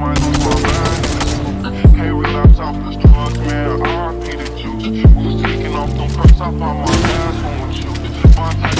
man. I need the juice. We taking off them perks, I found my ass on with you.